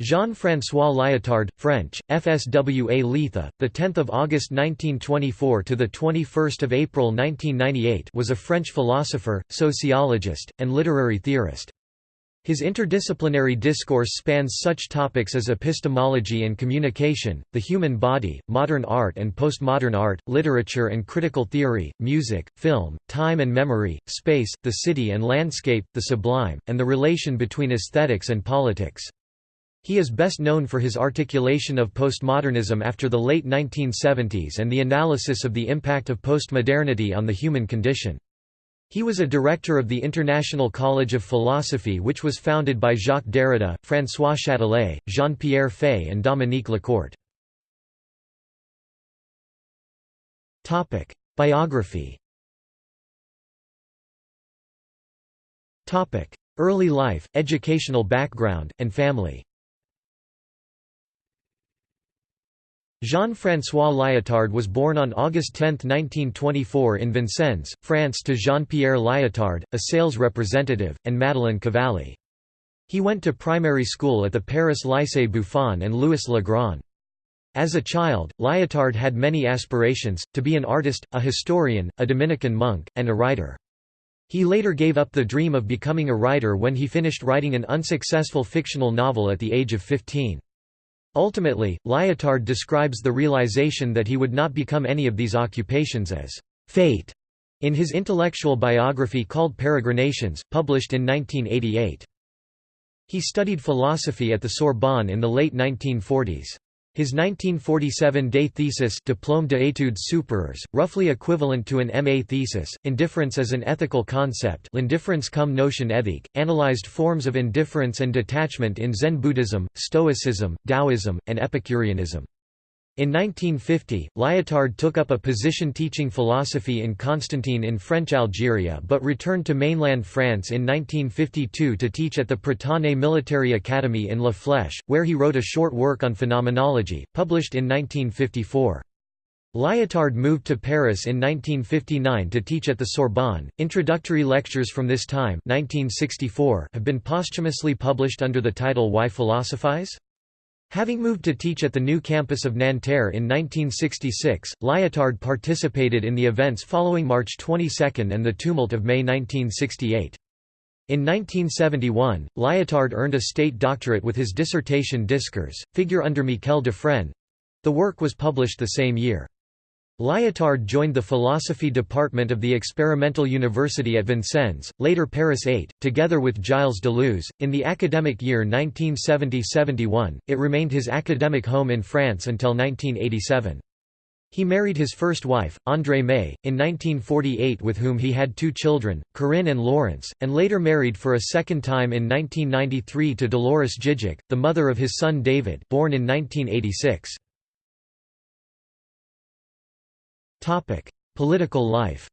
Jean-François Lyotard, French, FSWA Letha, the 10th of August 1924 to the 21st of April 1998, was a French philosopher, sociologist, and literary theorist. His interdisciplinary discourse spans such topics as epistemology and communication, the human body, modern art and postmodern art, literature and critical theory, music, film, time and memory, space, the city and landscape, the sublime, and the relation between aesthetics and politics. He is best known for his articulation of postmodernism after the late 1970s and the analysis of the impact of postmodernity on the human condition. He was a director of the International College of Philosophy which was founded by Jacques Derrida, François Châtelet, Jean-Pierre Faye and Dominique Lecourt. Biography Early life, educational background, and family Jean-François Lyotard was born on August 10, 1924 in Vincennes, France to Jean-Pierre Lyotard, a sales representative, and Madeleine Cavalli. He went to primary school at the Paris Lycée Buffon and Louis Le Grand. As a child, Lyotard had many aspirations, to be an artist, a historian, a Dominican monk, and a writer. He later gave up the dream of becoming a writer when he finished writing an unsuccessful fictional novel at the age of 15. Ultimately, Lyotard describes the realization that he would not become any of these occupations as fate in his intellectual biography called Peregrinations, published in 1988. He studied philosophy at the Sorbonne in the late 1940s. His 1947 Day thesis Diplôme d'études supérieures, roughly equivalent to an MA thesis, Indifference as an Ethical Concept L'indifference comme notion éthique, analyzed forms of indifference and detachment in Zen Buddhism, Stoicism, Taoism, and Epicureanism. In 1950, Lyotard took up a position teaching philosophy in Constantine in French Algeria but returned to mainland France in 1952 to teach at the Prytanée Military Academy in La Flèche, where he wrote a short work on phenomenology, published in 1954. Lyotard moved to Paris in 1959 to teach at the Sorbonne. Introductory lectures from this time 1964 have been posthumously published under the title Why Philosophize? Having moved to teach at the new campus of Nanterre in 1966, Lyotard participated in the events following March 22 and the tumult of May 1968. In 1971, Lyotard earned a state doctorate with his dissertation Discours, figure under Michel Dufrenne. The work was published the same year. Lyotard joined the philosophy department of the Experimental University at Vincennes, later Paris 8, together with Gilles Deleuze. In the academic year 1970–71, it remained his academic home in France until 1987. He married his first wife, Andrée May, in 1948 with whom he had two children, Corinne and Laurence, and later married for a second time in 1993 to Dolores Djidzek, the mother of his son David born in 1986. Political life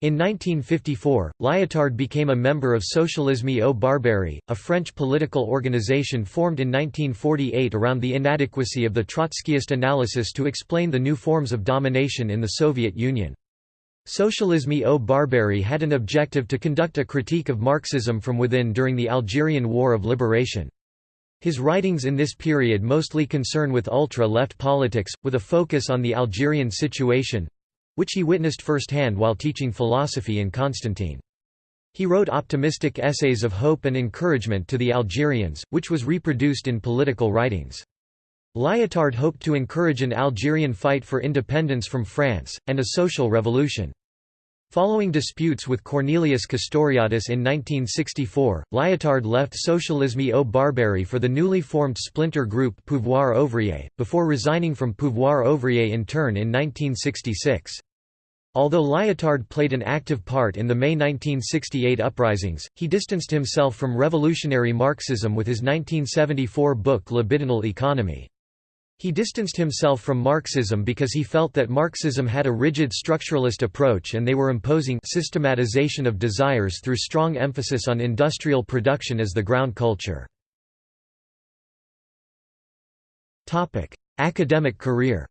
In 1954, Lyotard became a member of Socialisme ou Barbarie, a French political organization formed in 1948 around the inadequacy of the Trotskyist analysis to explain the new forms of domination in the Soviet Union. Socialisme ou Barbarie had an objective to conduct a critique of Marxism from within during the Algerian War of Liberation. His writings in this period mostly concern with ultra-left politics, with a focus on the Algerian situation—which he witnessed firsthand while teaching philosophy in Constantine. He wrote optimistic essays of hope and encouragement to the Algerians, which was reproduced in political writings. Lyotard hoped to encourage an Algerian fight for independence from France, and a social revolution. Following disputes with Cornelius Castoriadis in 1964, Lyotard left Socialisme ou Barbarie for the newly formed splinter group Pouvoir Ouvrier, before resigning from Pouvoir Ouvrier in turn in 1966. Although Lyotard played an active part in the May 1968 uprisings, he distanced himself from revolutionary Marxism with his 1974 book Libidinal Economy. He distanced himself from Marxism because he felt that Marxism had a rigid structuralist approach and they were imposing systematization of desires through strong emphasis on industrial production as the ground culture. Academic career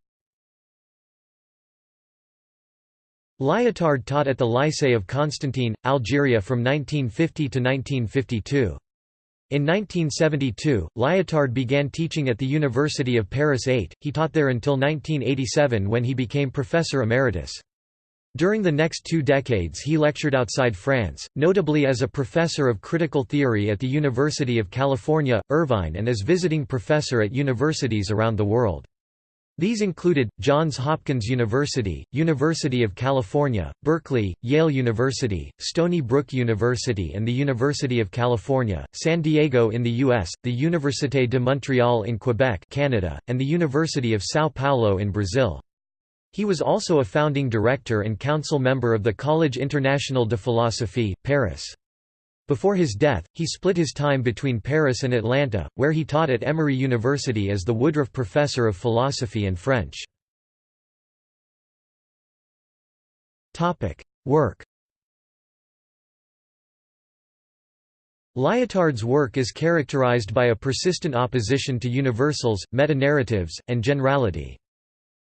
Lyotard taught at the Lycée of Constantine, Algeria from 1950 to 1952. In 1972, Lyotard began teaching at the University of Paris 8. He taught there until 1987 when he became professor emeritus. During the next two decades he lectured outside France, notably as a professor of critical theory at the University of California, Irvine and as visiting professor at universities around the world. These included, Johns Hopkins University, University of California, Berkeley, Yale University, Stony Brook University and the University of California, San Diego in the U.S., the Université de Montréal in Quebec Canada, and the University of São Paulo in Brazil. He was also a founding director and council member of the Collège International de Philosophie, Paris. Before his death, he split his time between Paris and Atlanta, where he taught at Emory University as the Woodruff Professor of Philosophy and French. Work Lyotard's work is characterized by a persistent opposition to universals, metanarratives, and generality.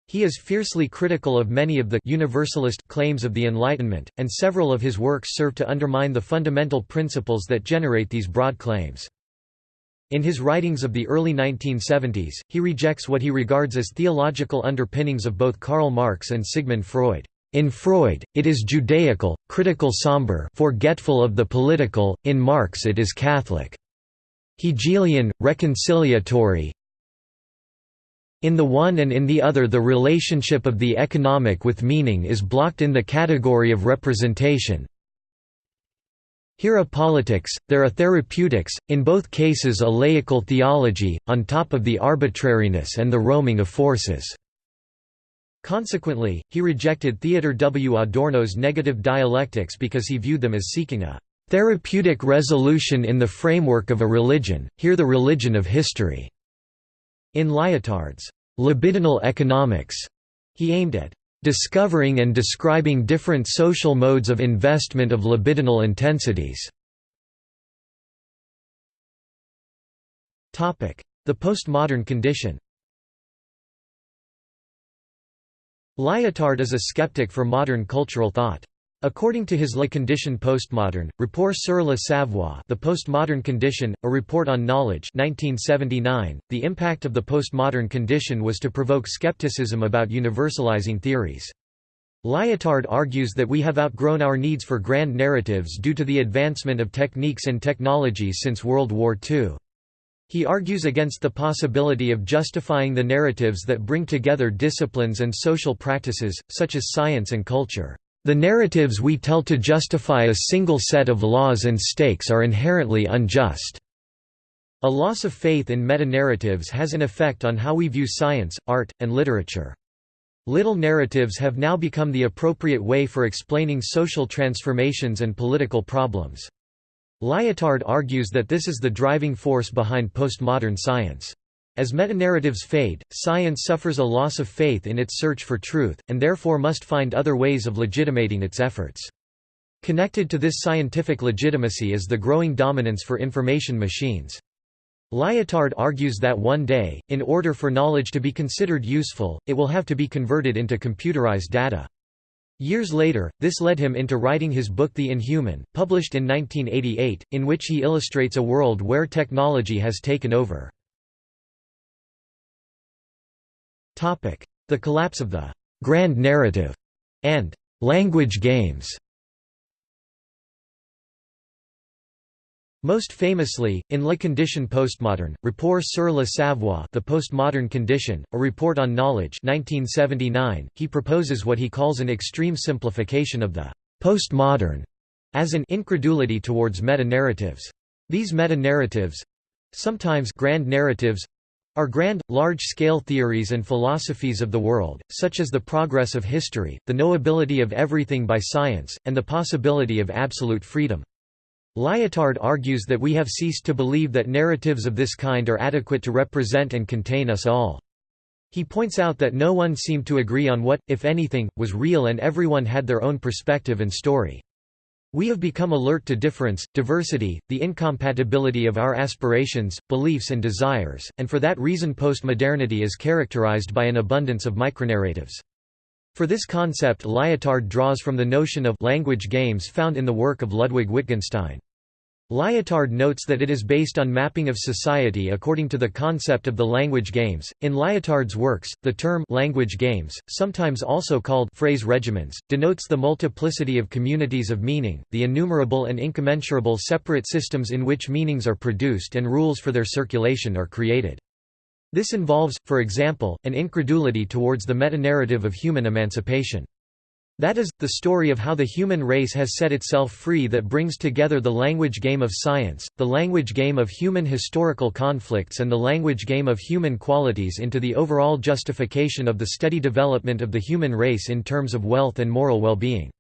He is fiercely critical of many of the universalist claims of the Enlightenment, and several of his works serve to undermine the fundamental principles that generate these broad claims. In his writings of the early 1970s, he rejects what he regards as theological underpinnings of both Karl Marx and Sigmund Freud. In Freud, it is Judaical, critical somber forgetful of the political, in Marx it is Catholic. Hegelian, reconciliatory, in the one and in the other the relationship of the economic with meaning is blocked in the category of representation. Here a politics, there a therapeutics, in both cases a laical theology, on top of the arbitrariness and the roaming of forces. Consequently, he rejected Theodor W. Adorno's negative dialectics because he viewed them as seeking a therapeutic resolution in the framework of a religion, here the religion of history. In Lyotard's libidinal economics, he aimed at discovering and describing different social modes of investment of libidinal intensities. The postmodern condition Lyotard is a skeptic for modern cultural thought. According to his Le Condition postmodern, Rapport sur le savoir The Postmodern Condition, a report on knowledge 1979, the impact of the postmodern condition was to provoke skepticism about universalizing theories. Lyotard argues that we have outgrown our needs for grand narratives due to the advancement of techniques and technologies since World War II. He argues against the possibility of justifying the narratives that bring together disciplines and social practices, such as science and culture. The narratives we tell to justify a single set of laws and stakes are inherently unjust. A loss of faith in meta-narratives has an effect on how we view science, art, and literature. Little narratives have now become the appropriate way for explaining social transformations and political problems. Lyotard argues that this is the driving force behind postmodern science. As metanarratives fade, science suffers a loss of faith in its search for truth, and therefore must find other ways of legitimating its efforts. Connected to this scientific legitimacy is the growing dominance for information machines. Lyotard argues that one day, in order for knowledge to be considered useful, it will have to be converted into computerized data. Years later, this led him into writing his book The Inhuman, published in 1988, in which he illustrates a world where technology has taken over. The collapse of the «grand narrative» and «language games» Most famously, in Le Condition postmodern, Rapport sur le savoir The Postmodern Condition, a report on knowledge 1979, he proposes what he calls an extreme simplification of the «postmodern» as an incredulity towards meta-narratives. These meta-narratives—sometimes grand narratives, are grand, large-scale theories and philosophies of the world, such as the progress of history, the knowability of everything by science, and the possibility of absolute freedom. Lyotard argues that we have ceased to believe that narratives of this kind are adequate to represent and contain us all. He points out that no one seemed to agree on what, if anything, was real and everyone had their own perspective and story. We have become alert to difference, diversity, the incompatibility of our aspirations, beliefs and desires, and for that reason postmodernity is characterized by an abundance of micronarratives. For this concept Lyotard draws from the notion of language games found in the work of Ludwig Wittgenstein. Lyotard notes that it is based on mapping of society according to the concept of the language games. In Lyotard's works, the term language games, sometimes also called phrase regimens, denotes the multiplicity of communities of meaning, the innumerable and incommensurable separate systems in which meanings are produced and rules for their circulation are created. This involves, for example, an incredulity towards the metanarrative of human emancipation. That is, the story of how the human race has set itself free that brings together the language game of science, the language game of human historical conflicts and the language game of human qualities into the overall justification of the steady development of the human race in terms of wealth and moral well-being.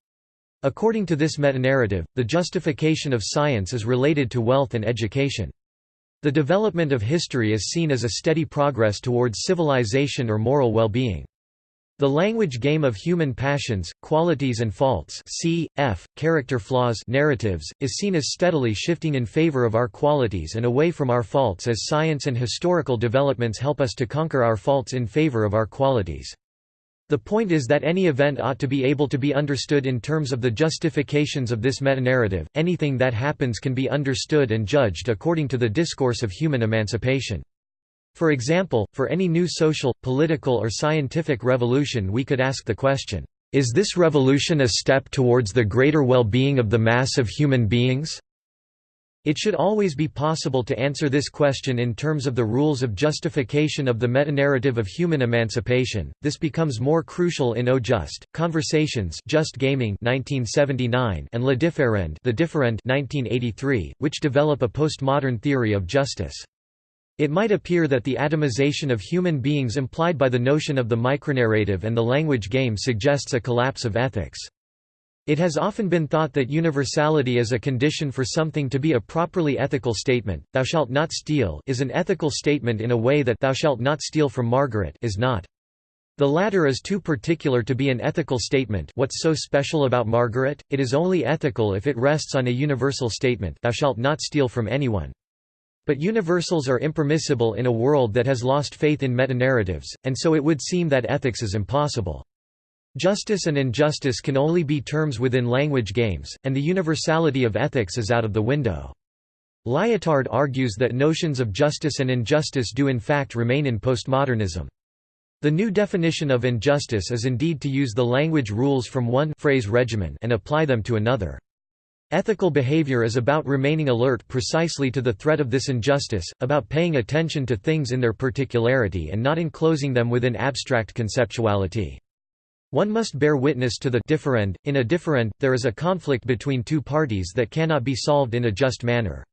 According to this metanarrative, the justification of science is related to wealth and education. The development of history is seen as a steady progress towards civilization or moral well-being. The language game of human passions, qualities and faults c. f. character flaws narratives, is seen as steadily shifting in favor of our qualities and away from our faults as science and historical developments help us to conquer our faults in favor of our qualities. The point is that any event ought to be able to be understood in terms of the justifications of this metanarrative. Anything that happens can be understood and judged according to the discourse of human emancipation. For example, for any new social, political or scientific revolution we could ask the question, "Is this revolution a step towards the greater well-being of the mass of human beings?" It should always be possible to answer this question in terms of the rules of justification of the metanarrative of human emancipation. This becomes more crucial in Au Juste, Conversations, Just Gaming (1979) and Le Differend, The Differend (1983), which develop a postmodern theory of justice. It might appear that the atomization of human beings implied by the notion of the micronarrative and the language game suggests a collapse of ethics. It has often been thought that universality is a condition for something to be a properly ethical statement. Thou shalt not steal is an ethical statement in a way that thou shalt not steal from Margaret is not. The latter is too particular to be an ethical statement what's so special about Margaret, it is only ethical if it rests on a universal statement thou shalt not steal from anyone. But universals are impermissible in a world that has lost faith in metanarratives, and so it would seem that ethics is impossible. Justice and injustice can only be terms within language games, and the universality of ethics is out of the window. Lyotard argues that notions of justice and injustice do in fact remain in postmodernism. The new definition of injustice is indeed to use the language rules from one phrase regimen and apply them to another. Ethical behavior is about remaining alert precisely to the threat of this injustice, about paying attention to things in their particularity and not enclosing them within abstract conceptuality. One must bear witness to the differend. In a differend, there is a conflict between two parties that cannot be solved in a just manner.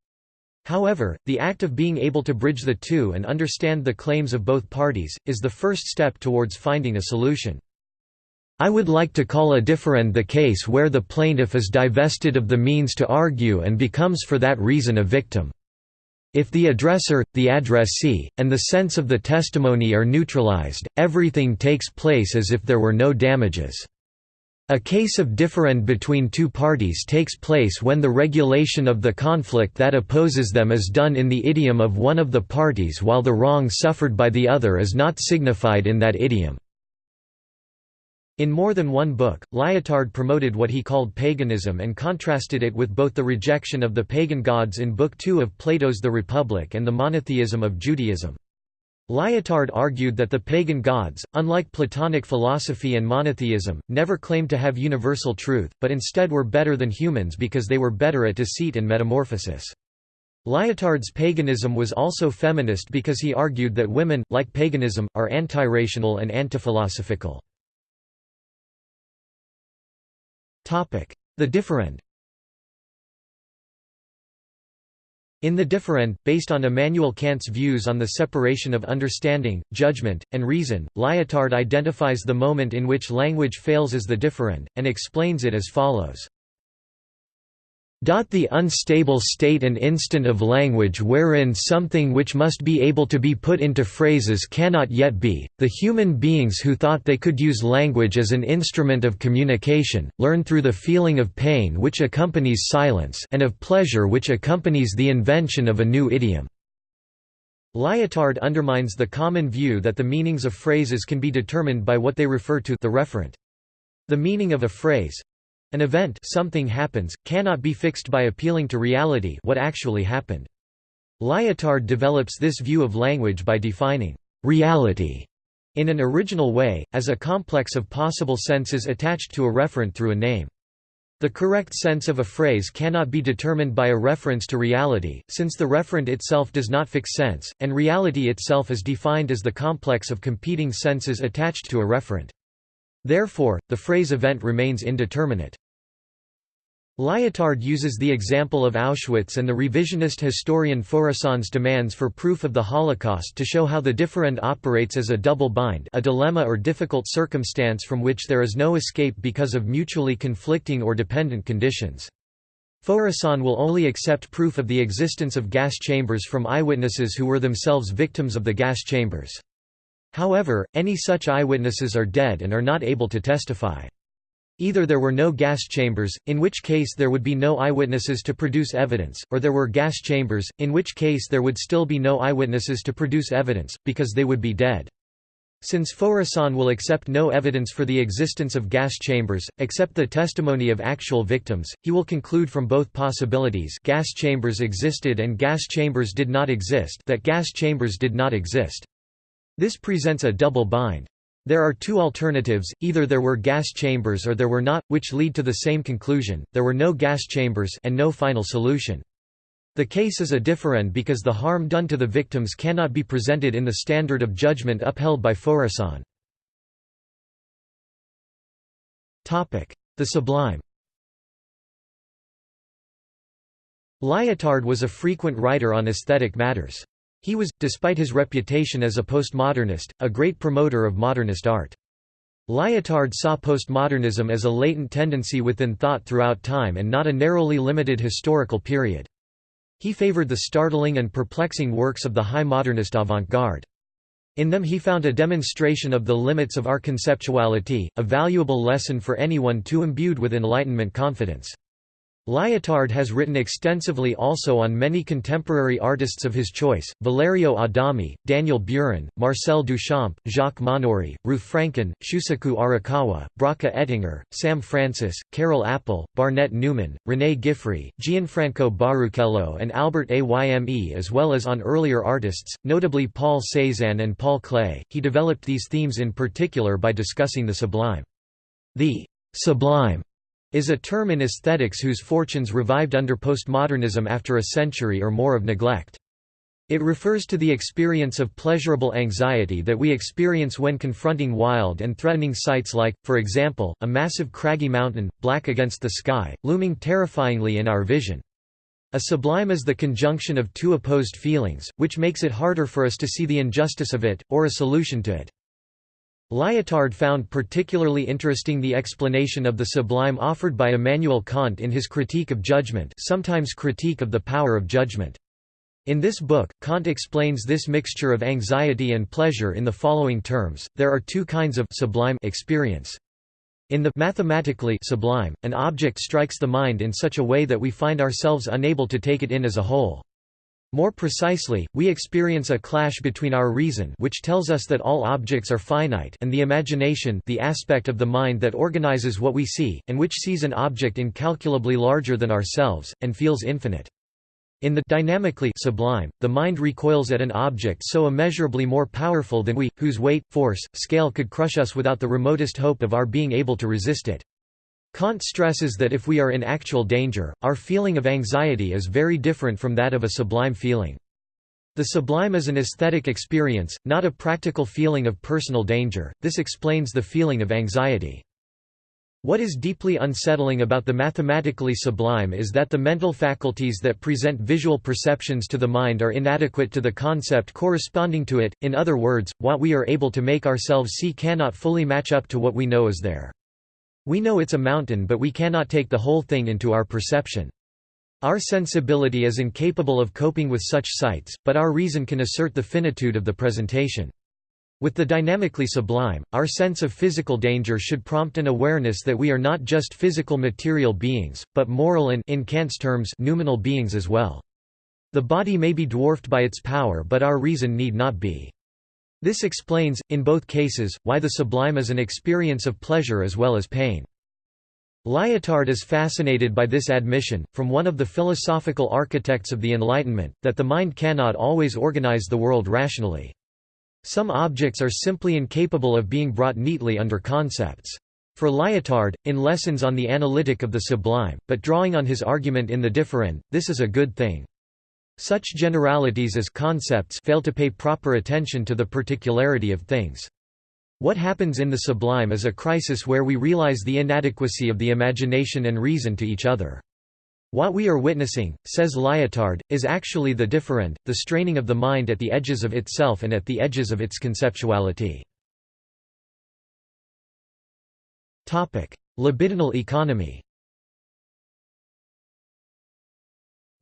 However, the act of being able to bridge the two and understand the claims of both parties, is the first step towards finding a solution. I would like to call a differend the case where the plaintiff is divested of the means to argue and becomes for that reason a victim. If the addressor, the addressee, and the sense of the testimony are neutralized, everything takes place as if there were no damages. A case of differend between two parties takes place when the regulation of the conflict that opposes them is done in the idiom of one of the parties while the wrong suffered by the other is not signified in that idiom. In more than one book, Lyotard promoted what he called paganism and contrasted it with both the rejection of the pagan gods in Book II of Plato's The Republic and the monotheism of Judaism. Lyotard argued that the pagan gods, unlike Platonic philosophy and monotheism, never claimed to have universal truth, but instead were better than humans because they were better at deceit and metamorphosis. Lyotard's paganism was also feminist because he argued that women, like paganism, are antirational and antiphilosophical. The differend In The differend, based on Immanuel Kant's views on the separation of understanding, judgment, and reason, Lyotard identifies the moment in which language fails as the differend, and explains it as follows. The unstable state and instant of language wherein something which must be able to be put into phrases cannot yet be, the human beings who thought they could use language as an instrument of communication, learn through the feeling of pain which accompanies silence and of pleasure which accompanies the invention of a new idiom. Lyotard undermines the common view that the meanings of phrases can be determined by what they refer to the referent. The meaning of a phrase, An event something happens, cannot be fixed by appealing to reality what actually happened. Lyotard develops this view of language by defining reality in an original way, as a complex of possible senses attached to a referent through a name. The correct sense of a phrase cannot be determined by a reference to reality, since the referent itself does not fix sense, and reality itself is defined as the complex of competing senses attached to a referent. Therefore, the phrase event remains indeterminate. Lyotard uses the example of Auschwitz and the revisionist historian Faurisson's demands for proof of the Holocaust to show how the differend operates as a double bind a dilemma or difficult circumstance from which there is no escape because of mutually conflicting or dependent conditions. Faurisson will only accept proof of the existence of gas chambers from eyewitnesses who were themselves victims of the gas chambers. However, any such eyewitnesses are dead and are not able to testify. Either there were no gas chambers, in which case there would be no eyewitnesses to produce evidence, or there were gas chambers, in which case there would still be no eyewitnesses to produce evidence, because they would be dead. Since Faurisson will accept no evidence for the existence of gas chambers, except the testimony of actual victims, he will conclude from both possibilities gas chambers existed and gas chambers did not exist that gas chambers did not exist. This presents a double bind. There are two alternatives, either there were gas chambers or there were not, which lead to the same conclusion, there were no gas chambers and no final solution. The case is a differend because the harm done to the victims cannot be presented in the standard of judgment upheld by Faurisson. The sublime Lyotard was a frequent writer on aesthetic matters. He was, despite his reputation as a postmodernist, a great promoter of modernist art. Lyotard saw postmodernism as a latent tendency within thought throughout time and not a narrowly limited historical period. He favored the startling and perplexing works of the high modernist avant-garde. In them he found a demonstration of the limits of our conceptuality, a valuable lesson for anyone too imbued with Enlightenment confidence. Lyotard has written extensively also on many contemporary artists of his choice, Valerio Adami, Daniel Buren, Marcel Duchamp, Jacques Monory, Ruth Francken, Shusaku Arakawa, Bracha Ettinger, Sam Francis, Karel Appel, Barnett Newman, René Guiffrey, Gianfranco Baruchello and Albert Ayme as well as on earlier artists, notably Paul Cézanne and Paul Klee. He developed these themes in particular by discussing the sublime. The sublime is a term in aesthetics whose fortunes revived under postmodernism after a century or more of neglect. It refers to the experience of pleasurable anxiety that we experience when confronting wild and threatening sights like, for example, a massive craggy mountain, black against the sky, looming terrifyingly in our vision. A sublime is the conjunction of two opposed feelings, which makes it harder for us to see the injustice of it, or a solution to it. Lyotard found particularly interesting the explanation of the sublime offered by Immanuel Kant in his Critique of Judgment sometimes Critique of the Power of Judgment. In this book, Kant explains this mixture of anxiety and pleasure in the following terms, there are two kinds of sublime experience. In the mathematically sublime, an object strikes the mind in such a way that we find ourselves unable to take it in as a whole. More precisely, we experience a clash between our reason which tells us that all objects are finite and the imagination the aspect of the mind that organizes what we see, and which sees an object incalculably larger than ourselves, and feels infinite. In the dynamically sublime, the mind recoils at an object so immeasurably more powerful than we, whose weight, force, scale could crush us without the remotest hope of our being able to resist it. Kant stresses that if we are in actual danger, our feeling of anxiety is very different from that of a sublime feeling. The sublime is an aesthetic experience, not a practical feeling of personal danger, this explains the feeling of anxiety. What is deeply unsettling about the mathematically sublime is that the mental faculties that present visual perceptions to the mind are inadequate to the concept corresponding to it, in other words, what we are able to make ourselves see cannot fully match up to what we know is there. We know it's a mountain but we cannot take the whole thing into our perception. Our sensibility is incapable of coping with such sights, but our reason can assert the finitude of the presentation. With the dynamically sublime, our sense of physical danger should prompt an awareness that we are not just physical material beings, but moral and in Kant's terms, noumenal beings as well. The body may be dwarfed by its power but our reason need not be. This explains, in both cases, why the sublime is an experience of pleasure as well as pain. Lyotard is fascinated by this admission, from one of the philosophical architects of the Enlightenment, that the mind cannot always organize the world rationally. Some objects are simply incapable of being brought neatly under concepts. For Lyotard, in Lessons on the Analytic of the Sublime, but drawing on his argument in the differend, this is a good thing. Such generalities as concepts fail to pay proper attention to the particularity of things. What happens in the sublime is a crisis where we realize the inadequacy of the imagination and reason to each other. What we are witnessing, says Lyotard, is actually the differend, the straining of the mind at the edges of itself and at the edges of its conceptuality. Libidinal economy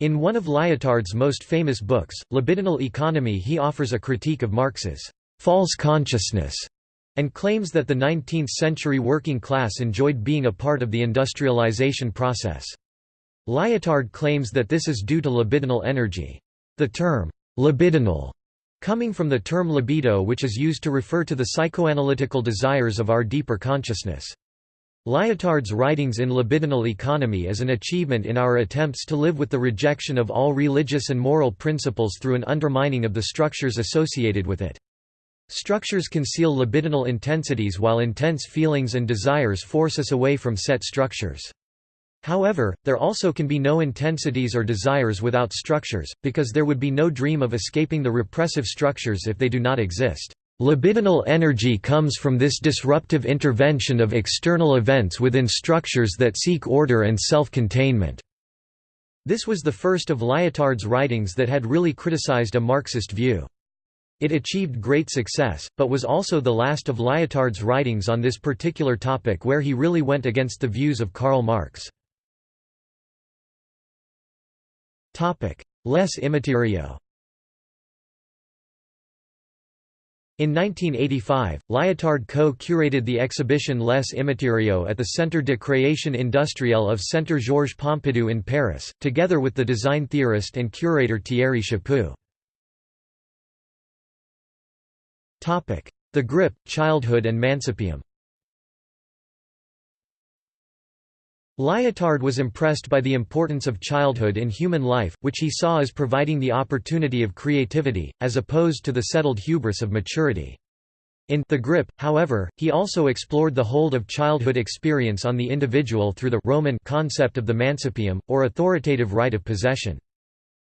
In one of Lyotard's most famous books, Libidinal Economy he offers a critique of Marx's false consciousness and claims that the 19th-century working class enjoyed being a part of the industrialization process. Lyotard claims that this is due to libidinal energy. The term, libidinal, coming from the term libido which is used to refer to the psychoanalytical desires of our deeper consciousness. Lyotard's writings in libidinal economy is an achievement in our attempts to live with the rejection of all religious and moral principles through an undermining of the structures associated with it. Structures conceal libidinal intensities while intense feelings and desires force us away from set structures. However, there also can be no intensities or desires without structures, because there would be no dream of escaping the repressive structures if they do not exist. Libidinal energy comes from this disruptive intervention of external events within structures that seek order and self-containment. This was the first of Lyotard's writings that had really criticized a Marxist view. It achieved great success, but was also the last of Lyotard's writings on this particular topic where he really went against the views of Karl Marx. Les Immatériaux In 1985, Lyotard co-curated the exhibition Les Immatériaux at the Centre de création industrielle of Centre Georges Pompidou in Paris, together with the design theorist and curator Thierry Chaput. The Grip, Childhood and Mancipium Lyotard was impressed by the importance of childhood in human life, which he saw as providing the opportunity of creativity, as opposed to the settled hubris of maturity. In The Grip, however, he also explored the hold of childhood experience on the individual through the Roman concept of the mancipium, or authoritative right of possession.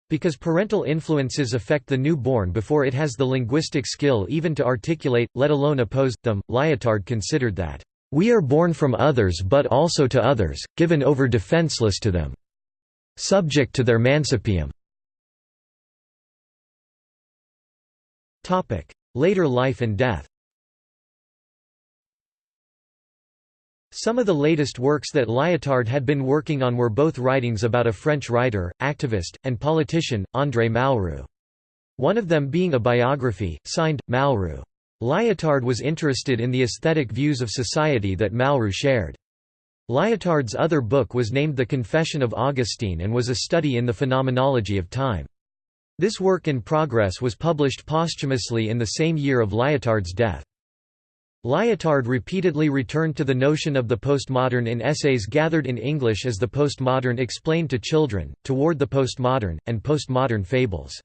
Because parental influences affect the newborn before it has the linguistic skill even to articulate, let alone oppose, them, Lyotard considered that, "...we are born from others but also to others, given over defenseless to them. Subject to their mancipium." Later life and death Some of the latest works that Lyotard had been working on were both writings about a French writer, activist, and politician, André Malraux. One of them being a biography, signed, Malraux. Lyotard was interested in the aesthetic views of society that Malraux shared. Lyotard's other book was named The Confession of Augustine and was a study in the phenomenology of time. This work in progress was published posthumously in the same year of Lyotard's death. Lyotard repeatedly returned to the notion of the postmodern in essays gathered in English as The Postmodern Explained to Children, Toward the Postmodern, and Postmodern Fables.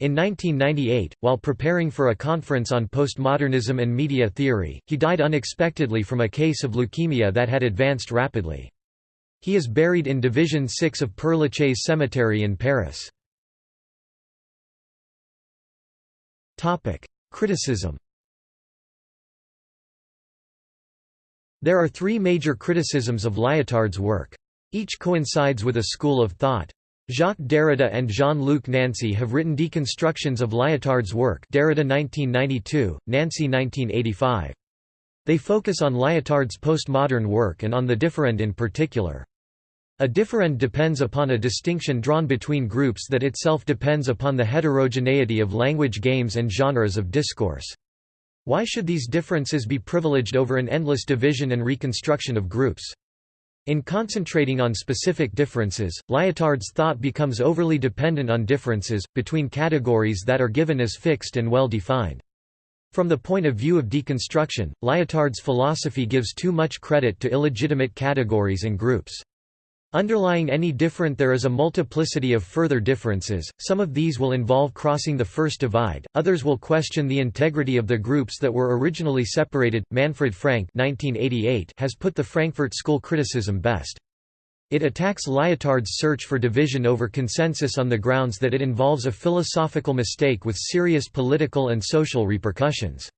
In 1998, while preparing for a conference on postmodernism and media theory, he died unexpectedly from a case of leukemia that had advanced rapidly. He is buried in Division 6 of Père Lachaise Cemetery in Paris. Criticism There are three major criticisms of Lyotard's work. Each coincides with a school of thought. Jacques Derrida and Jean-Luc Nancy have written deconstructions of Lyotard's work Derrida 1992, Nancy 1985. They focus on Lyotard's postmodern work and on the differend in particular. A differend depends upon a distinction drawn between groups that itself depends upon the heterogeneity of language games and genres of discourse. Why should these differences be privileged over an endless division and reconstruction of groups? In concentrating on specific differences, Lyotard's thought becomes overly dependent on differences, between categories that are given as fixed and well defined. From the point of view of deconstruction, Lyotard's philosophy gives too much credit to illegitimate categories and groups. Underlying any differend there is a multiplicity of further differences, some of these will involve crossing the first divide, others will question the integrity of the groups that were originally separated. Manfred Frank 1988 has put the Frankfurt School criticism best. It attacks Lyotard's search for division over consensus on the grounds that it involves a philosophical mistake with serious political and social repercussions.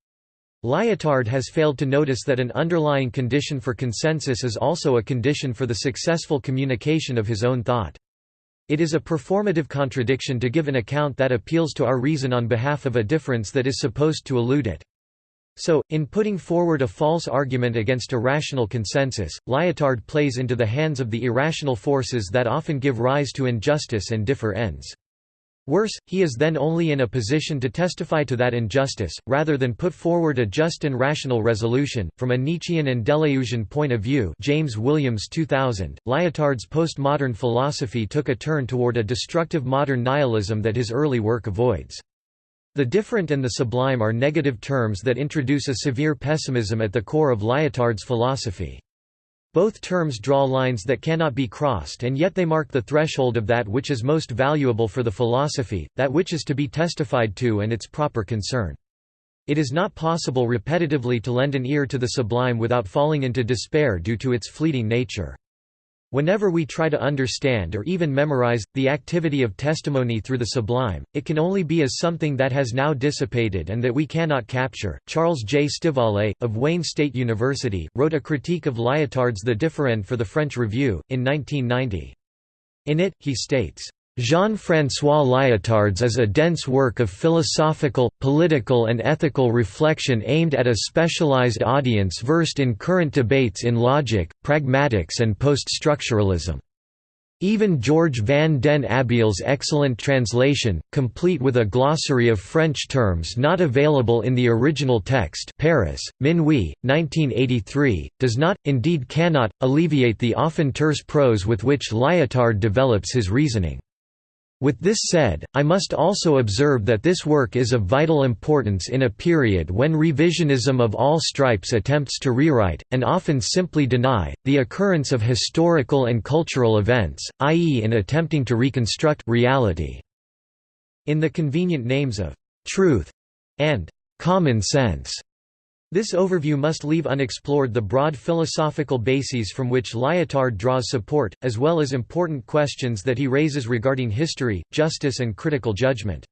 Lyotard has failed to notice that an underlying condition for consensus is also a condition for the successful communication of his own thought. It is a performative contradiction to give an account that appeals to our reason on behalf of a difference that is supposed to elude it. So, in putting forward a false argument against a rational consensus, Lyotard plays into the hands of the irrational forces that often give rise to injustice and differends. Worse, he is then only in a position to testify to that injustice, rather than put forward a just and rational resolution. From a Nietzschean and Deleuzian point of view James Williams 2000, Lyotard's postmodern philosophy took a turn toward a destructive modern nihilism that his early work avoids. The differend and the sublime are negative terms that introduce a severe pessimism at the core of Lyotard's philosophy. Both terms draw lines that cannot be crossed and yet they mark the threshold of that which is most valuable for the philosophy, that which is to be testified to and its proper concern. It is not possible repetitively to lend an ear to the sublime without falling into despair due to its fleeting nature. Whenever we try to understand or even memorize, the activity of testimony through the sublime, it can only be as something that has now dissipated and that we cannot capture. Charles J. Stivale, of Wayne State University, wrote a critique of Lyotard's The Differend for the French Review, in 1990. In it, he states, Jean-François Lyotard's is a dense work of philosophical, political and ethical reflection aimed at a specialized audience versed in current debates in logic, pragmatics and post-structuralism. Even George van den Abbeele's excellent translation, complete with a glossary of French terms not available in the original text Paris, Minuit, 1983, does not, indeed cannot, alleviate the often terse prose with which Lyotard develops his reasoning. With this said, I must also observe that this work is of vital importance in a period when revisionism of all stripes attempts to rewrite, and often simply deny, the occurrence of historical and cultural events, i.e. in attempting to reconstruct reality. In the convenient names of «truth» and «common sense», this overview must leave unexplored the broad philosophical bases from which Lyotard draws support, as well as important questions that he raises regarding history, justice and critical judgment.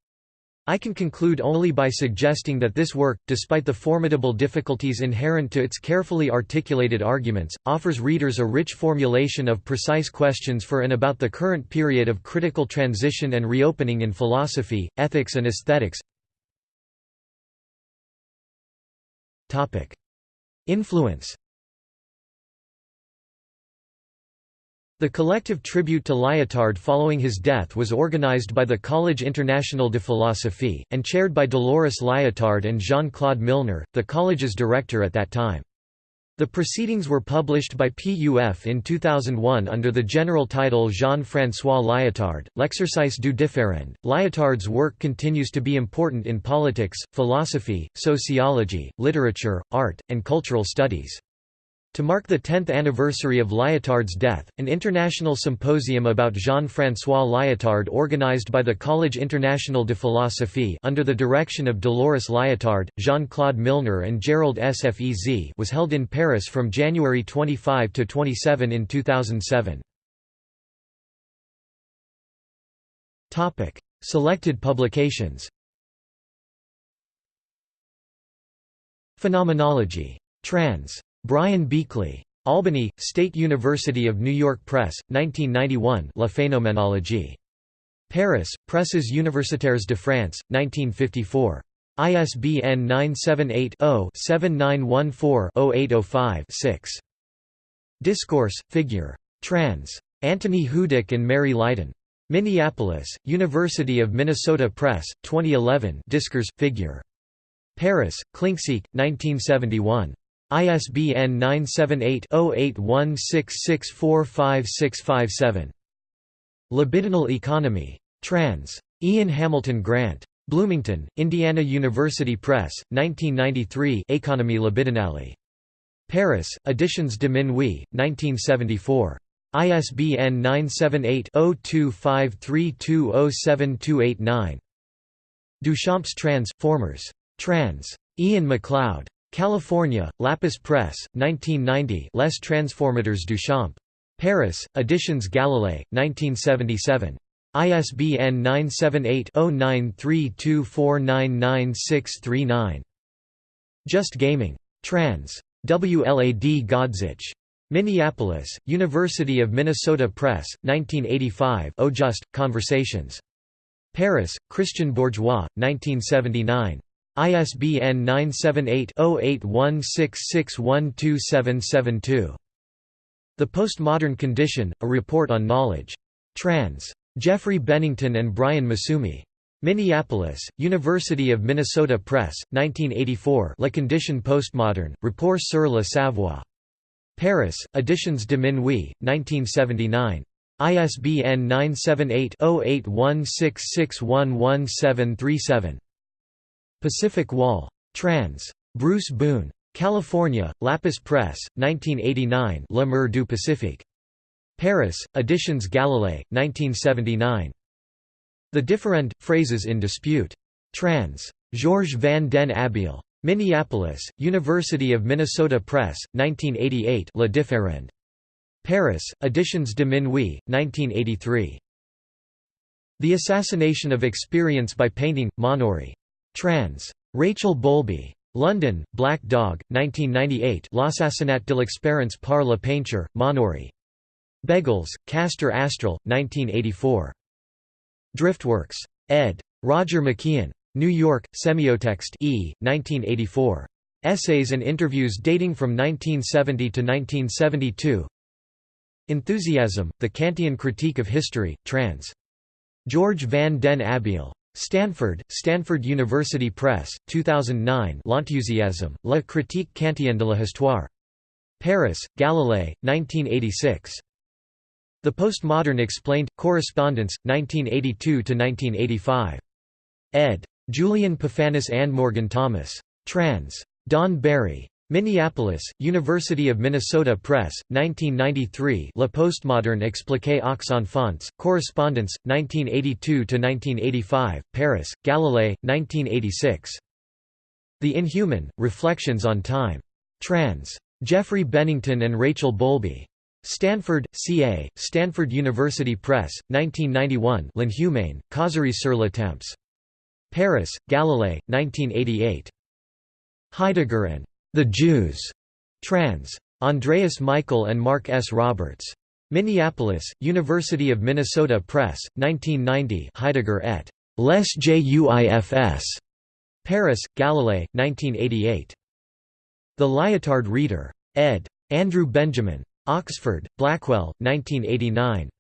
I can conclude only by suggesting that this work, despite the formidable difficulties inherent to its carefully articulated arguments, offers readers a rich formulation of precise questions for and about the current period of critical transition and reopening in philosophy, ethics and aesthetics. Influence The collective tribute to Lyotard following his death was organized by the Collège International de Philosophie, and chaired by Dolores Lyotard and Jean-Claude Milner, the college's director at that time. The proceedings were published by PUF in 2001 under the general title Jean-François Lyotard, L'exercice du différend. Lyotard's work continues to be important in politics, philosophy, sociology, literature, art, and cultural studies. To mark the 10th anniversary of Lyotard's death, an international symposium about Jean-François Lyotard organized by the Collège International de Philosophie under the direction of Dolores Lyotard, Jean-Claude Milner and Gerald Sfez was held in Paris from January 25 to 27 in 2007. Topic: Selected publications Phenomenology. Trans. Brian Beakley. Albany, State University of New York Press, 1991 La Phénoménologie. Paris, Presses Universitaires de France, 1954. ISBN 978-0-7914-0805-6. Discourse, Figure. Trans. Antony Hudek and Mary Lydon. Minneapolis, University of Minnesota Press, 2011 Discourse, Figure. Paris, Klincksieck, 1971. ISBN 978-0816645657. Libidinal Economy. Trans. Ian Hamilton Grant. Bloomington, Indiana University Press, 1993 Économie libidinale. Paris, Editions de Minuit, 1974. ISBN 978-0253207289. Duchamp's Trans. Formers. Trans. Ian MacLeod. California, Lapis Press, 1990 Les Transformateurs Duchamp. Paris, Editions Galilée, 1977. ISBN 978-0932499639. Just Gaming. Trans. WLAD Godzich. Minneapolis, University of Minnesota Press, 1985 Oh Just, Conversations. Paris, Christian Bourgois, 1979. ISBN 978-0816612772. The Postmodern Condition, A Report on Knowledge. Trans. Geoffrey Bennington and Brian Massumi. Minneapolis, University of Minnesota Press, 1984 La condition postmoderne, Rapport sur le Savoir. Paris, Editions de Minuit, 1979. ISBN 978-0816611737. Pacific Wall. Trans. Bruce Boone. California, Lapis Press, 1989 Le Mur du Pacifique. Paris, Editions Galilée, 1979. The Differend, Phrases in Dispute. Trans. Georges van den Abbeele. Minneapolis, University of Minnesota Press, 1988 Le Differend. Paris, Editions de Minuit, 1983. The Assassination of Experience by Painting, Monory. Trans. Rachel Bowlby. London, Black Dog, 1998 L'assassinat de l'expérience par la peinture, Monory. Bègles, Castor Astral, 1984. Driftworks. ed. Roger McKeon. New York, Semiotext E, 1984. Essays and interviews dating from 1970 to 1972 Enthusiasm, The Kantian Critique of History, trans. George van den Abbeele. Stanford, Stanford University Press, 2009 L'Enthousiasme, La critique kantienne de l'histoire. Paris, Galilée, 1986. The Postmodern Explained, Correspondence, 1982–1985. ed. Julian Pefanis and Morgan Thomas. Trans. Don Barry. Minneapolis, University of Minnesota Press, 1993 La Postmodern expliqué aux enfants, Correspondence, 1982–1985, Paris, Galilée, 1986. The Inhuman, Reflections on Time. Trans. Geoffrey Bennington and Rachel Bowlby. Stanford, CA, Stanford University Press, 1991 L'Inhumain, Causerie sur le temps. Paris, Galilée, 1988. Heidegger and the Jews. Trans. Andreas Michael and Mark S. Roberts. Minneapolis, University of Minnesota Press, 1990 Heidegger et. Les Juifs. Paris, Galilée, 1988. The Lyotard Reader. ed. Andrew Benjamin. Oxford, Blackwell, 1989.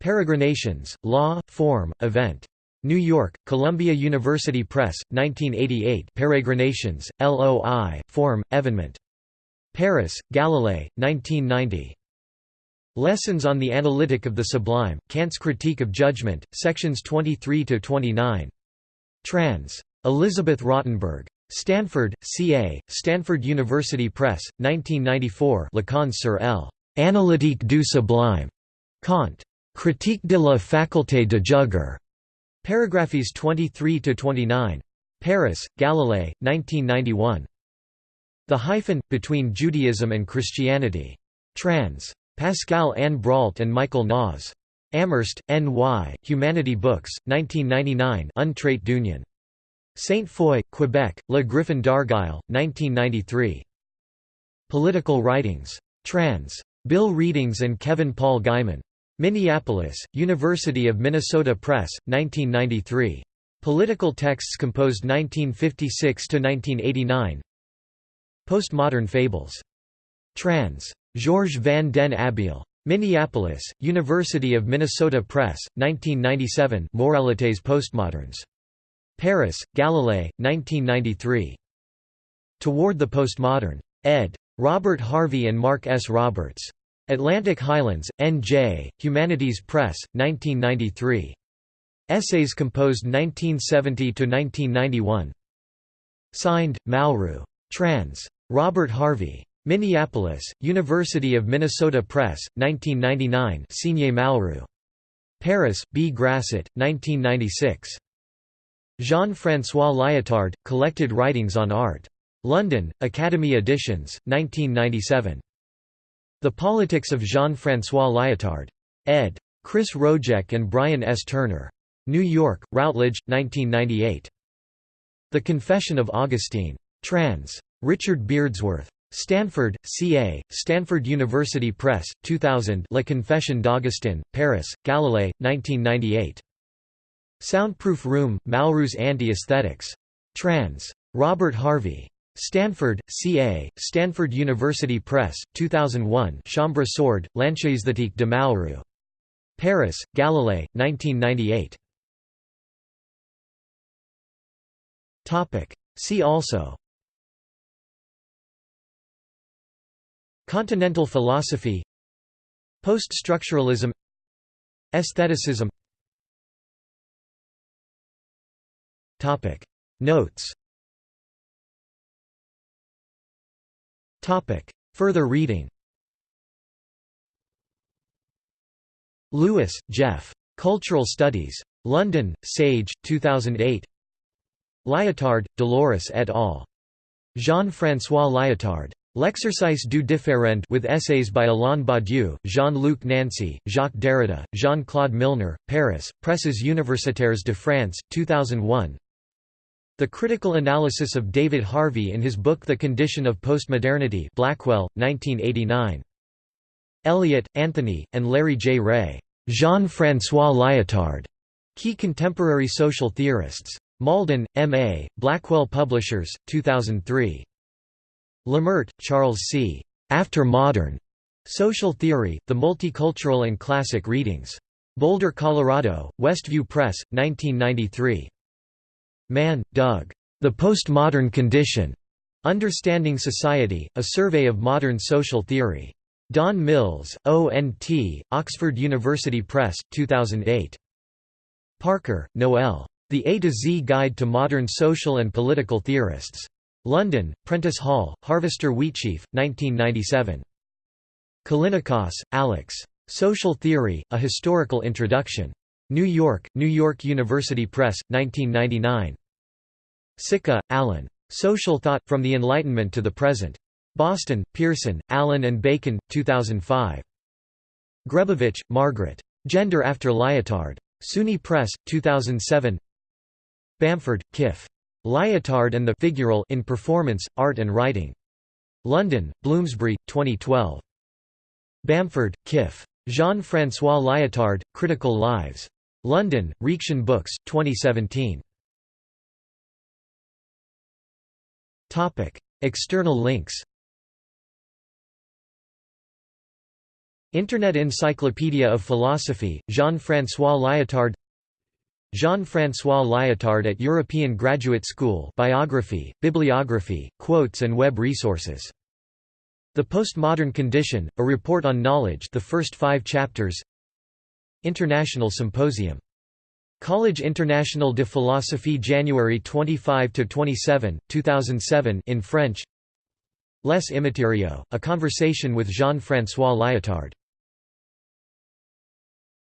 Peregrinations, Law, Form, Event. New York, Columbia University Press, 1988 Peregrinations, LOI, Form, Evenement. Paris, Galilée, 1990. Lessons on the Analytic of the Sublime, Kant's Critique of Judgment, sections 23–29. Trans. Elizabeth Rottenberg. Stanford, CA, Stanford University Press, 1994 Leçons sur L. Analytique du Sublime. Kant. Critique de la faculté de juger. Paragraphes 23–29. Paris, Galilée, 1991. The Hyphen, Between Judaism and Christianity. Trans. Pascale-Anne Brault and Michael Naas. Amherst, N.Y., Humanity Books, 1999 Untrait d'Union. Sainte-Foy, Quebec, Le Griffon d'argile, 1993. Political Writings. Trans. Bill Readings and Kevin Paul Geiman. Minneapolis, University of Minnesota Press, 1993. Political texts composed 1956–1989 Postmodern Fables. Trans. Georges van den Abbeele. Minneapolis, University of Minnesota Press, 1997 Moralités postmodernes. Paris, Galilée, 1993. Toward the Postmodern. ed. Robert Harvey and Mark S. Roberts. Atlantic Highlands, N.J., Humanities Press, 1993. Essays composed 1970–1991 Signed, Malraux. Trans. Robert Harvey. Minneapolis, University of Minnesota Press, 1999 Signé Malraux. Paris, B. Grasset, 1996. Jean-François Lyotard, Collected Writings on Art. London, Academy Editions, 1997. The Politics of Jean-François Lyotard. ed. Chris Rojek and Brian S. Turner. New York, Routledge, 1998. The Confession of Augustine. Trans. Richard Beardsworth. Stanford, CA, Stanford University Press, 2000 La Confession d'Augustin, Paris, Galilée, 1998. Soundproof Room, Malraux's Anti-Aesthetics. Trans. Robert Harvey. Stanford, CA, Stanford University Press, 2001 Chambre sourde, L'antiesthétique de Malraux. Paris, Galilée, 1998. See also. Continental philosophy. Post-structuralism. Aestheticism. Notes Further reading Lewis, Jeff. Cultural Studies. London, Sage, 2008 Lyotard, Dolores et al. Jean-François Lyotard. L'exercice du différend with essays by Alain Badiou, Jean-Luc Nancy, Jacques Derrida, Jean-Claude Milner, Paris, Presses Universitaires de France, 2001 The Critical Analysis of David Harvey in his book The Condition of Postmodernity Blackwell, 1989. Elliott, Anthony, and Larry J. Ray. Jean-François Lyotard. Key Contemporary Social Theorists. Malden, M.A., Blackwell Publishers, 2003. Lemert, Charles C. After Modern. Social Theory, The Multicultural and Classic Readings. Boulder, Colorado, Westview Press, 1993. Mann, Doug. The Postmodern Condition. Understanding Society, A Survey of Modern Social Theory. Don Mills, O.N.T., Oxford University Press, 2008. Parker, Noel. The A to Z Guide to Modern Social and Political Theorists. London, Prentice Hall, Harvester Wheatsheaf, 1997. Callinicos, Alex. Social Theory, A Historical Introduction. New York, New York University Press, 1999. Sica, Alan. Social Thought, From the Enlightenment to the Present. Boston, Pearson, Allyn and Bacon, 2005. Grebowicz, Margaret. Gender After Lyotard. SUNY Press, 2007 Bamford, Kif. Lyotard and the Figural in Performance, Art and Writing. London, Bloomsbury, 2012. Bamford, Kif. Jean-François Lyotard, Critical Lives. London, Reaktion Books, 2017. External links Internet Encyclopedia of Philosophy, Jean-François Lyotard Jean-François Lyotard at European Graduate School biography, bibliography, quotes and web resources. The Postmodern Condition, A Report on Knowledge the first five chapters International Symposium. College International de Philosophie January 25–27, 2007 in French Les Immatériaux, A Conversation with Jean-François Lyotard